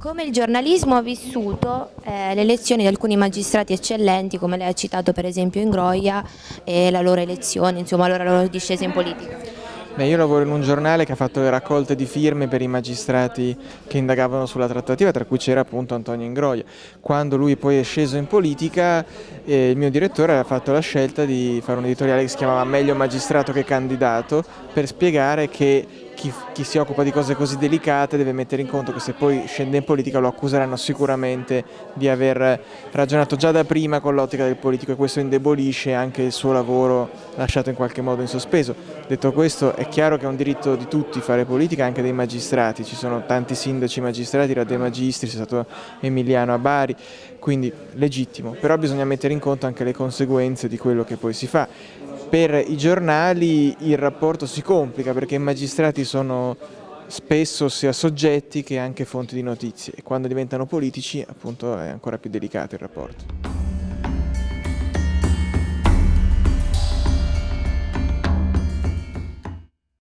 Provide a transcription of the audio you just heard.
Come il giornalismo ha vissuto eh, le elezioni di alcuni magistrati eccellenti, come lei ha citato per esempio Ingroia, e la loro elezione, insomma la loro discesa in politica? Beh, io lavoro in un giornale che ha fatto le raccolte di firme per i magistrati che indagavano sulla trattativa, tra cui c'era appunto Antonio Ingroia. Quando lui poi è sceso in politica, eh, il mio direttore ha fatto la scelta di fare un editoriale che si chiamava Meglio magistrato che candidato, per spiegare che chi, chi, si occupa di cose così delicate deve mettere in conto che se poi scende in politica lo accuseranno sicuramente di aver ragionato già da prima con l'ottica del politico e questo indebolisce anche il suo lavoro lasciato in qualche modo in sospeso. Detto questo è chiaro che è un diritto di tutti fare politica, anche dei magistrati, ci sono tanti sindaci magistrati, era dei magistri, c'è stato Emiliano a Bari, quindi legittimo, però bisogna mettere in conto anche le conseguenze di quello che poi si fa. Per i giornali il rapporto si complica perché i magistrati sono spesso sia soggetti che anche fonti di notizie e quando diventano politici appunto è ancora più delicato il rapporto.